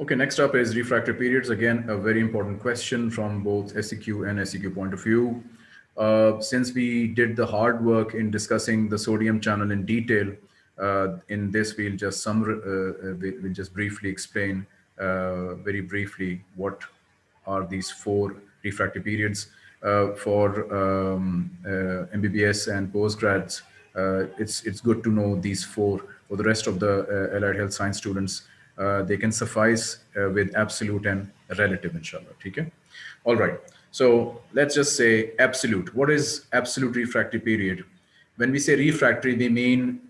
Okay, next up is refractory periods. Again, a very important question from both SEQ and SEQ point of view. Uh, since we did the hard work in discussing the sodium channel in detail, uh, in this we'll just some uh, we'll just briefly explain uh, very briefly what are these four refractory periods uh, for um, uh, MBBS and postgrads. it's it's good to know these four. For the rest of the allied health science students, Uh, they can suffice uh, with absolute and relative, inshallah. Okay. All right. So let's just say absolute. What is absolute refractory period? When we say refractory, we mean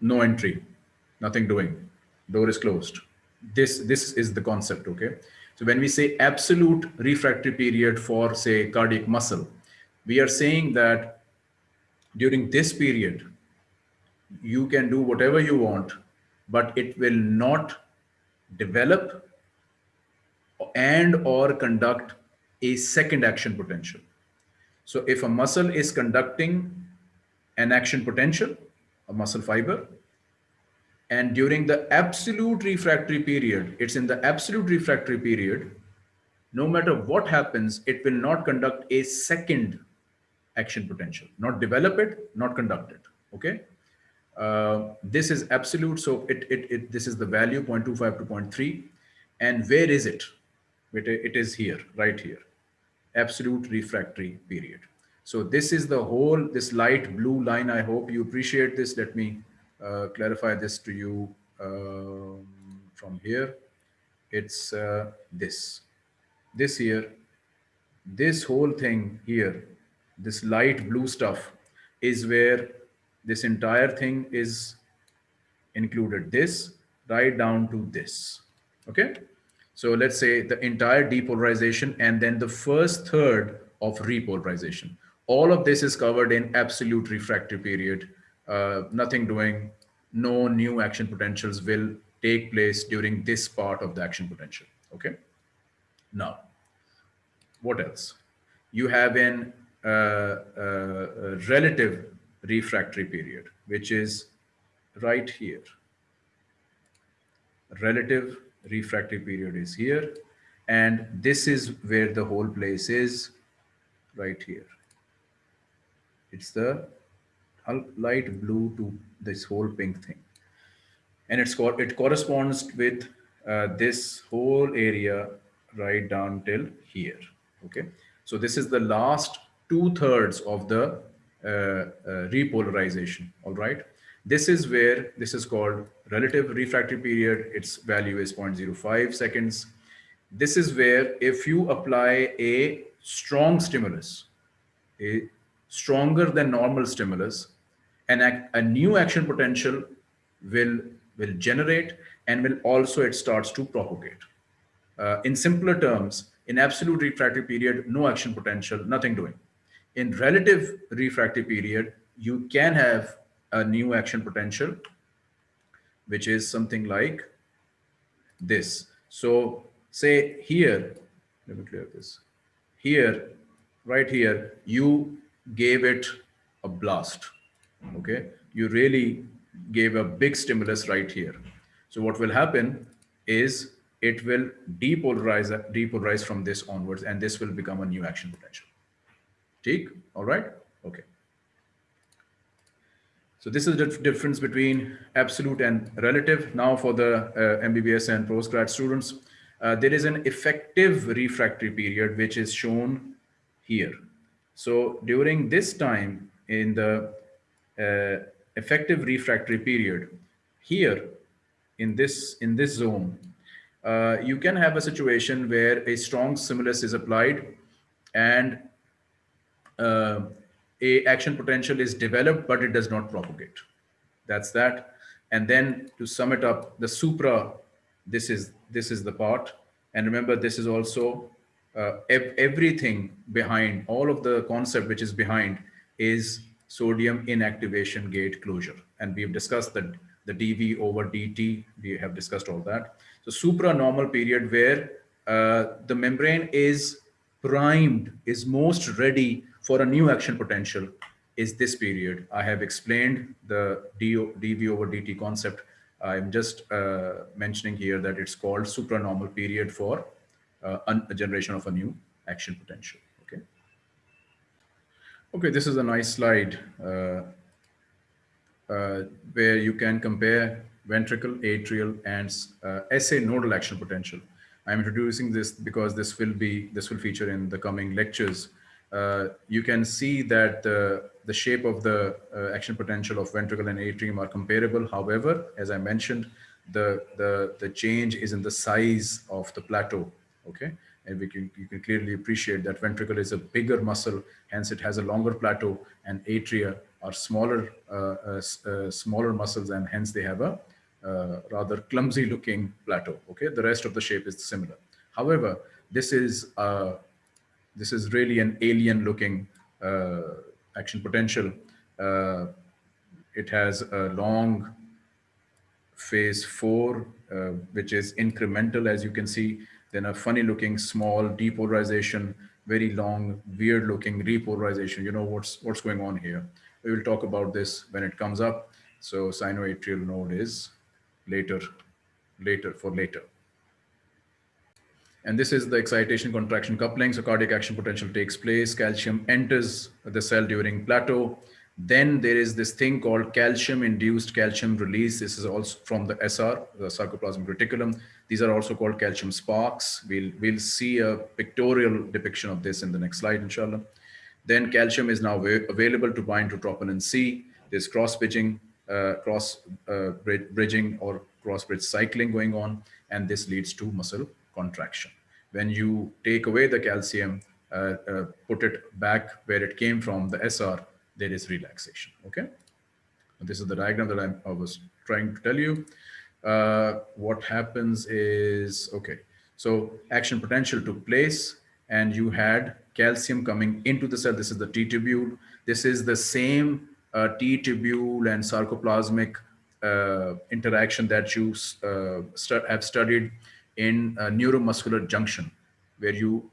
no entry, nothing doing, door is closed. This, this is the concept, okay? So when we say absolute refractory period for say cardiac muscle, we are saying that during this period, you can do whatever you want, but it will not develop and or conduct a second action potential. So if a muscle is conducting an action potential, a muscle fiber, and during the absolute refractory period, it's in the absolute refractory period, no matter what happens, it will not conduct a second action potential, not develop it, not conduct it, okay? Uh, this is absolute, so it, it, it, this is the value 0.25 to 0.3. And where is it? it is here, right here, absolute refractory period. So this is the whole, this light blue line. I hope you appreciate this. Let me uh, clarify this to you um, from here. It's uh, this, this here, this whole thing here, this light blue stuff is where this entire thing is included this right down to this. Okay. So let's say the entire depolarization and then the first third of repolarization. All of this is covered in absolute refractory period. Uh, nothing doing, no new action potentials will take place during this part of the action potential. Okay. Now, what else? You have an uh, uh, relative refractory period, which is right here. Relative refractory period is here. And this is where the whole place is right here. It's the light blue to this whole pink thing. And it's it corresponds with uh, this whole area right down till here. Okay. So this is the last two thirds of the repolarization. All right. This is where this is called relative refractory period. Its value is 0.05 seconds. This is where if you apply a strong stimulus, a stronger than normal stimulus, and a new action potential will, will generate and will also it starts to propagate. Uh, in simpler terms, in absolute refractory period, no action potential, nothing doing. In relative refractory period, you can have a new action potential, which is something like this. So say here, let me clear this. Here, right here, you gave it a blast. Okay. You really gave a big stimulus right here. So what will happen is it will depolarize, depolarize from this onwards, and this will become a new action potential. Take, all right? Okay. So this is the difference between absolute and relative. Now for the uh, MBBS and postgrad students, uh, there is an effective refractory period, which is shown here. So during this time in the uh, effective refractory period, here in this, in this zone, uh, you can have a situation where a strong stimulus is applied and uh, a action potential is developed, but it does not propagate. That's that. And then to sum it up, the supra, this is, this is the part. And remember, this is also uh, ev everything behind, all of the concept which is behind is sodium inactivation gate closure. And we've discussed the, the dV over dt. We have discussed all that. So supra normal period where uh, the membrane is primed, is most ready for a new action potential is this period. I have explained the dV over dt concept I'm just uh, mentioning here that it's called supranormal period for uh, a generation of a new action potential. Okay. Okay, this is a nice slide uh, uh where you can compare ventricle, atrial, and uh, SA nodal action potential. I'm introducing this because this will be this will feature in the coming lectures. Uh, you can see that the, the shape of the uh, action potential of ventricle and atrium are comparable. However, as I mentioned, the, the, the change is in the size of the plateau, okay? And we can, you can clearly appreciate that ventricle is a bigger muscle, hence it has a longer plateau and atria are smaller, uh, uh, uh smaller muscles and hence they have a uh, rather clumsy looking plateau. Okay, the rest of the shape is similar. However, this is this is really an alien looking uh, action potential. Uh, it has a long phase four, uh, which is incremental, as you can see. Then a funny looking small depolarization, very long, weird looking repolarization. You know what's what's going on here. We will talk about this when it comes up. So sinoatrial node is later, later for later. And this is the excitation contraction coupling. So cardiac action potential takes place. Calcium enters the cell during plateau. Then there is this thing called calcium induced calcium release. This is also from the SR, the sarcoplasmic reticulum. These are also called calcium sparks. We'll, we'll see a pictorial depiction of this in the next slide, inshallah. Then calcium is now available to bind to troponin C. There's cross bridging uh, cross uh, bridging or cross bridge cycling going on, and this leads to muscle contraction. When you take away the calcium, uh, uh, put it back where it came from, the SR, there is relaxation, okay? This is the diagram that I'm, i was trying to tell you. Uh, what happens is, okay, so action potential took place and you had calcium coming into the cell. This is the T-tubule. This is the same uh, T-tubule and sarcoplasmic uh, interaction that you uh, have studied in neuromuscular junction, where you,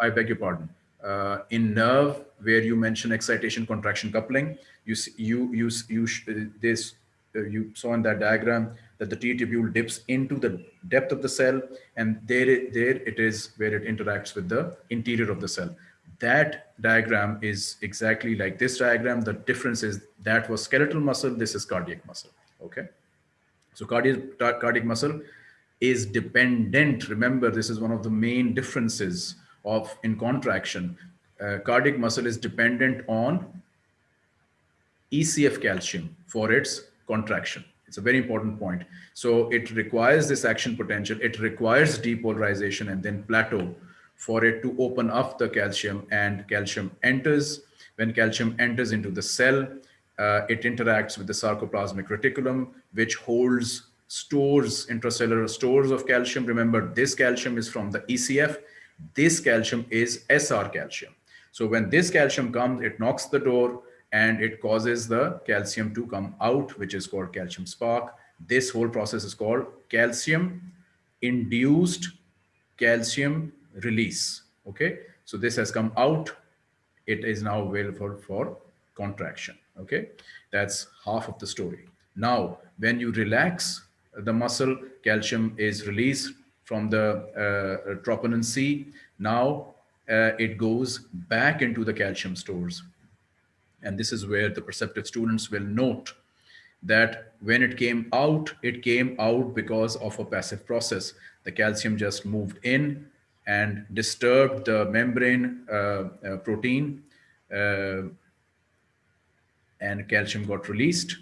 I beg your pardon, uh, in nerve where you mention excitation contraction coupling you see, you you you this uh, you saw in that diagram that the T tubule dips into the depth of the cell and there there it is where it interacts with the interior of the cell that diagram is exactly like this diagram. The difference is that was skeletal muscle, this is cardiac muscle, okay? So cardiac, cardiac muscle is dependent. Remember, this is one of the main differences of in contraction. Uh, cardiac muscle is dependent on ECF calcium for its contraction. It's a very important point. So it requires this action potential. It requires depolarization and then plateau for it to open up the calcium and calcium enters. When calcium enters into the cell, uh, it interacts with the sarcoplasmic reticulum, which holds stores, intracellular stores of calcium. Remember, this calcium is from the ECF. This calcium is SR calcium. So when this calcium comes, it knocks the door and it causes the calcium to come out, which is called calcium spark. This whole process is called calcium induced calcium release. Okay, so this has come out. It is now available for contraction. Okay, that's half of the story. Now, when you relax the muscle, calcium is released from the uh, troponin C. Now uh, it goes back into the calcium stores. And this is where the perceptive students will note that when it came out, it came out because of a passive process. The calcium just moved in and disturbed the membrane uh, uh, protein uh, and calcium got released.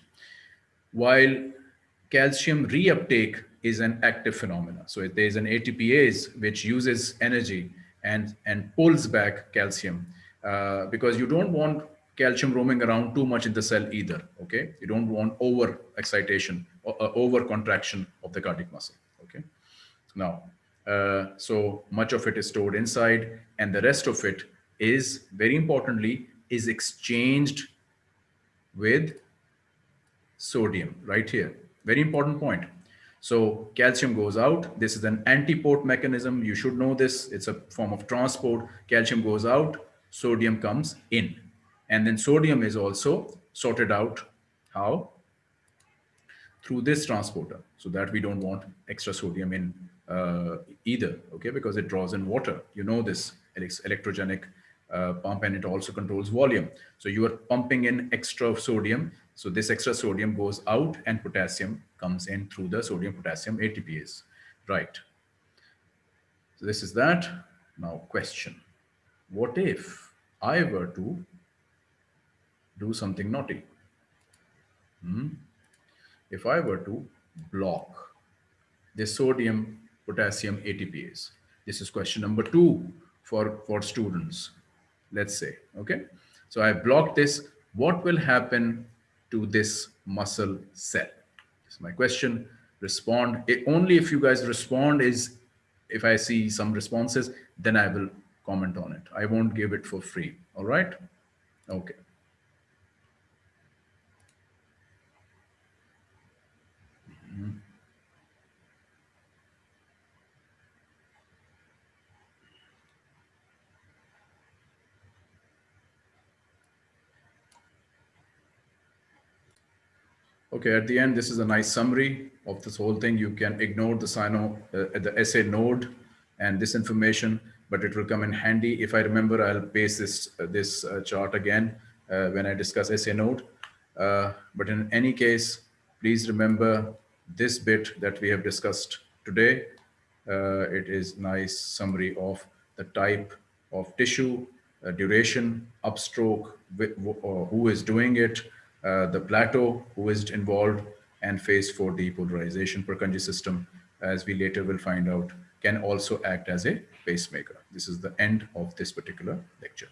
While calcium reuptake is an active phenomena. So there's an ATPase which uses energy and, and pulls back calcium uh, because you don't want calcium roaming around too much in the cell either. Okay, you don't want over excitation or uh, over contraction of the cardiac muscle. Okay, now uh, so much of it is stored inside and the rest of it is very importantly is exchanged with sodium right here. Very important point. So calcium goes out. This is an antiport mechanism. You should know this. It's a form of transport. Calcium goes out, sodium comes in. And then sodium is also sorted out. How? through this transporter so that we don't want extra sodium in uh, either, okay, because it draws in water. You know this electrogenic uh, pump and it also controls volume. So you are pumping in extra sodium. So this extra sodium goes out and potassium comes in through the sodium potassium ATPase, right? So this is that. Now question, what if I were to do something naughty? Hmm? If I were to block the sodium potassium ATPase, this is question number two for, for students, let's say, okay? So I block this, what will happen to this muscle cell? This is my question, respond. It, only if you guys respond is if I see some responses, then I will comment on it. I won't give it for free. All right. Okay. Mm -hmm. Okay, at the end, this is a nice summary of this whole thing. You can ignore the Sino, uh, the SA node and this information, but it will come in handy. If I remember, I'll paste this, uh, this uh, chart again uh, when I discuss SA node. Uh, but in any case, please remember this bit that we have discussed today. Uh, it is nice summary of the type of tissue, duration, upstroke, who is doing it, Uh, the plateau who is involved and phase four depolarization Purkinje system, as we later will find out, can also act as a pacemaker. This is the end of this particular lecture.